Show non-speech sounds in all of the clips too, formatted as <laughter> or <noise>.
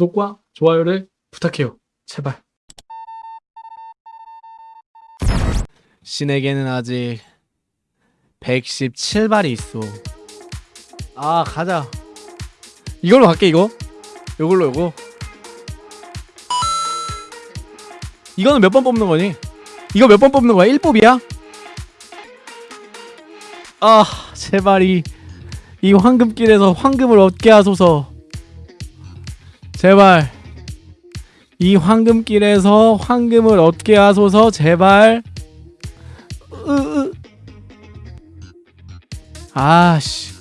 구독과 좋아요를 부탁해요. 제발. 신에게는 아직 117발이 있어. 아 가자. 이걸로 갈게 이거. 요걸로 요거. 이거는 몇 번 뽑는 거니? 이거 몇 번 뽑는 거야? 1뽑이야? 아 제발 이, 이 황금길에서 황금을 얻게 하소서. 제발 이 황금길에서 황금을 얻게 하소서 제발. 으, 으. 아씨. 아씨.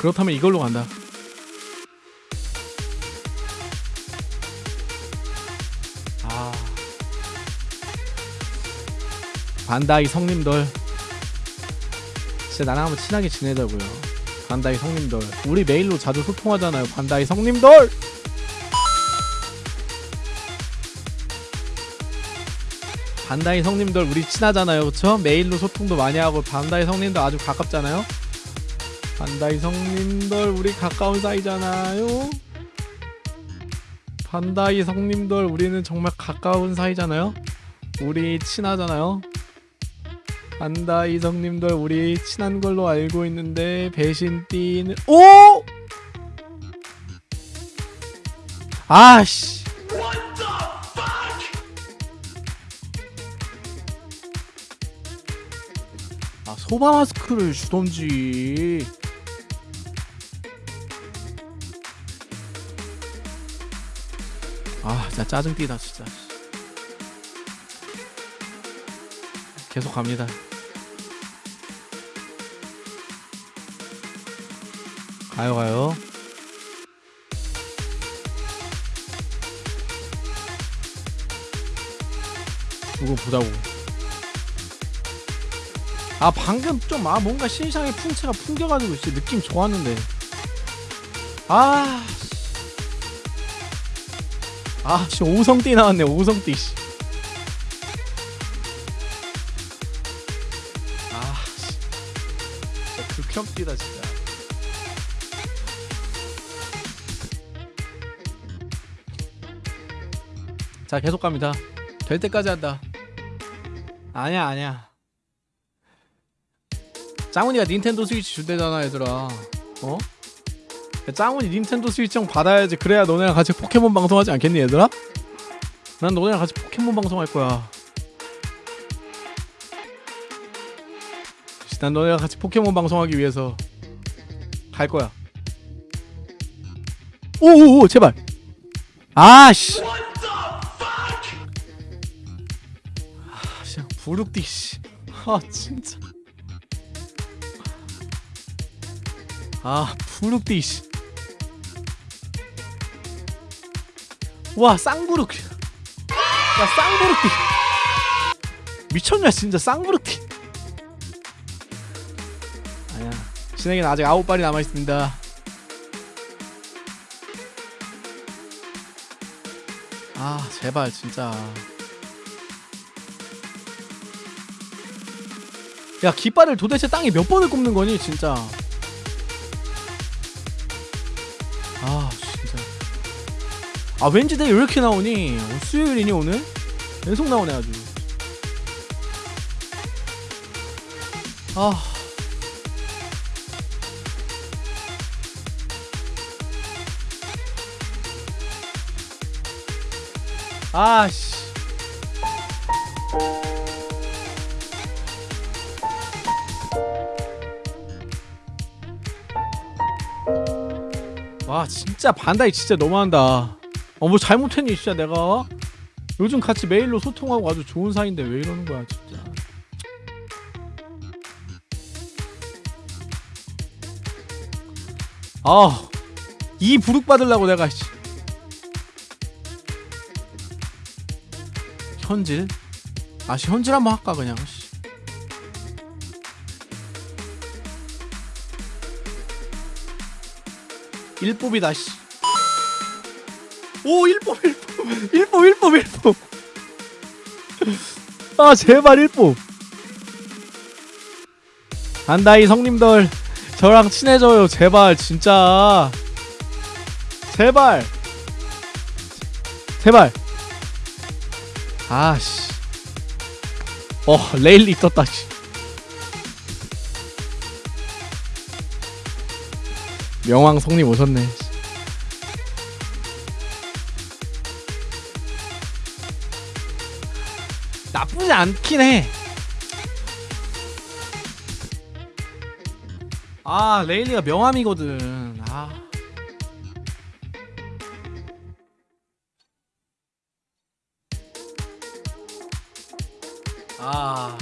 그렇다면 이걸로 간다. 아. 반다이 성님들 진짜 나랑 한번 친하게 지내자고요. 반다이 성님들 우리 메일로 자주 소통하잖아요. 반다이 성님들 반다이 성님들 우리 친하잖아요. 그쵸? 메일로 소통도 많이 하고 반다이 성님들 아주 가깝잖아요. 반다이 성님들 우리 가까운 사이잖아요. 반다이 성님들 우리는 정말 가까운 사이잖아요. 우리 친하잖아요. 반다이 성님들 우리 친한 걸로 알고 있는데 배신 띠는 오! 아씨. 아 소바 마스크를 주던지. 아 진짜 짜증띠다 진짜. 계속 갑니다. 가요 가요. 이거 보자고. 아 방금 좀 아 뭔가 신상의 풍채가 풍겨가지고 진짜 느낌 좋았는데. 아 아, 씨 오성띠 나왔네. 오성띠 씨. 아, 씨. 진짜 극혐띠다 진짜. 자, 계속 갑니다. 될 때까지 한다. 아니야, 아니야. 짱훈이가 닌텐도 스위치 준대잖아, 얘들아. 어? 야, 짱훈이 닌텐도 스위치형 받아야지. 그래야 너네랑 같이 포켓몬 방송하지 않겠니 얘들아? 난 너네랑 같이 포켓몬 방송할 거야. 난 너네랑 같이 포켓몬 방송하기 위해서 갈 거야. 오오오 제발. 아씨. 아씨 부룩디 씨아 진짜. 아 부룩디 씨 와 쌍부룩 야 쌍부룩띠 미쳤냐 진짜 쌍부룩띠 아니야 신에게는 아직 아홉 발이 남아있습니다. 아 제발 진짜. 야 깃발을 도대체 땅에 몇 번을 꼽는 거니 진짜? 아 아 왠지 내가 이렇게 나오니? 어, 수요일이니 오늘? 계속 나오네 아주. 아. 아씨. 와 진짜 반다이 진짜 너무한다 어뭐 잘못했니 진짜 내가 요즘 같이 메일로 소통하고 아주 좋은 사이인데 왜 이러는 거야 진짜 아이 부룩 받으려고 내가 씨. 현질 아씨 현질 한번 할까 그냥 씨. 일법이다 씨. 오 일법 일법 일법 일법 일법 아 제발 일법 안다이 성님들. 저랑 친해져요. 제발 진짜. 제발. 제발. 아씨. 어 레일리 떴다 씨. 명왕 성님 오셨네 나쁘지 않긴 해. 아 레일리가 명함이거든. 아. 아.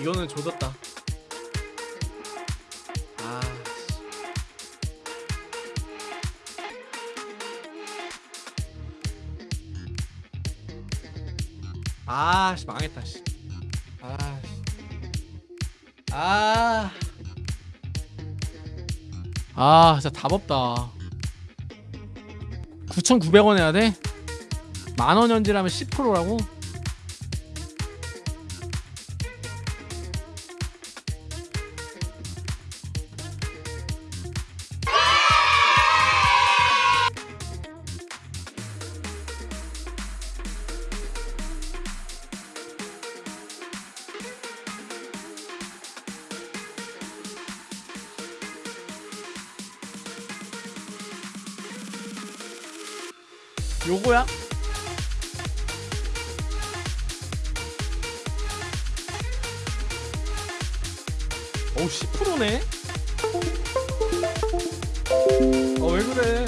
이거는 조졌다. 아. 아, 씨 망했다, 씨. 아. 씨. 아. 아, 진짜 답 없다. 9,900원 해야 돼? 만원 현질하면 10%라고? 요거야? 어우 10%네? 어왜 그래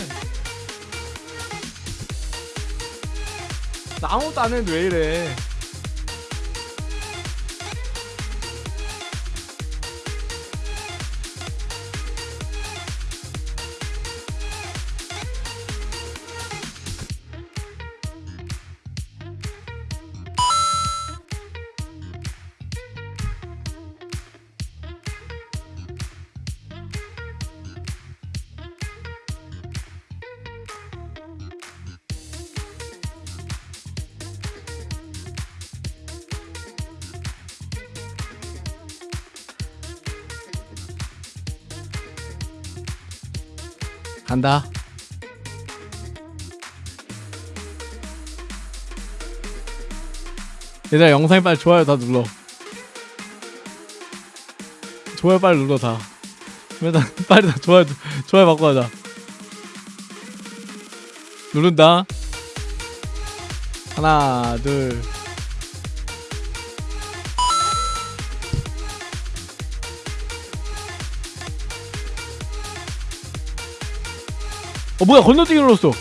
나 아무것도 안 했는데 왜 이래 간다. 얘들아 영상에 빨리 좋아요 다 눌러. 좋아요 빨리 눌러 다. <laughs> 빨리 다 좋아요 좋아요 받고 가자. 누른다. 하나 둘 어 뭐야 건너뛰기 눌렀어